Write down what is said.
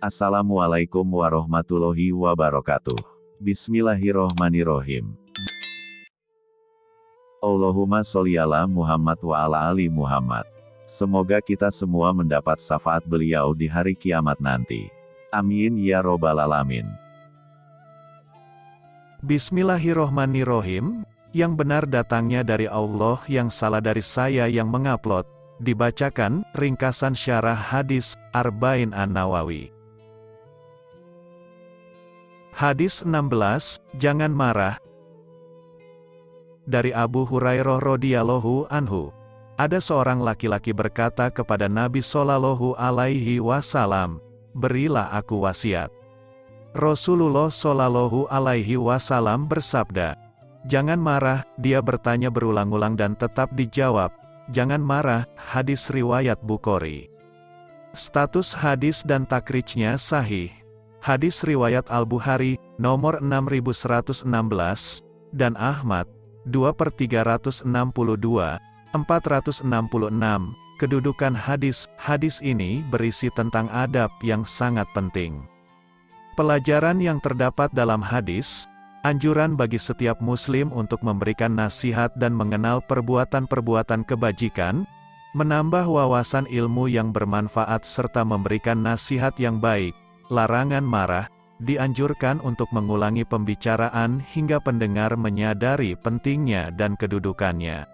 Assalamualaikum warahmatullahi wabarakatuh. Bismillahirrohmanirrohim. Allahumma sholli ala Muhammad wa ala ali Muhammad. Semoga kita semua mendapat syafaat beliau di hari kiamat nanti. Amin ya robbal alamin. Bismillahirrohmanirrohim, yang benar datangnya dari Allah yang salah dari saya yang mengupload, dibacakan, ringkasan syarah hadis, Arba'in An-Nawawi. Hadis 16, Jangan marah, dari Abu Hurairah radhiyallahu anhu. Ada seorang laki-laki berkata kepada Nabi Shallallahu alaihi wasallam, "Berilah aku wasiat." Rasulullah Shallallahu alaihi wasallam bersabda, "Jangan marah." Dia bertanya berulang-ulang dan tetap dijawab, "Jangan marah." Hadis riwayat Bukhari. Status hadis dan takrijnya sahih. Hadis riwayat Al-Bukhari, nomor 6116, dan Ahmad, 2 per 362, 466, kedudukan hadis, hadis ini berisi tentang adab yang sangat penting. Pelajaran yang terdapat dalam hadis, anjuran bagi setiap muslim untuk memberikan nasihat dan mengenal perbuatan-perbuatan kebajikan, menambah wawasan ilmu yang bermanfaat serta memberikan nasihat yang baik, larangan marah, dianjurkan untuk mengulangi pembicaraan hingga pendengar menyadari pentingnya dan kedudukannya.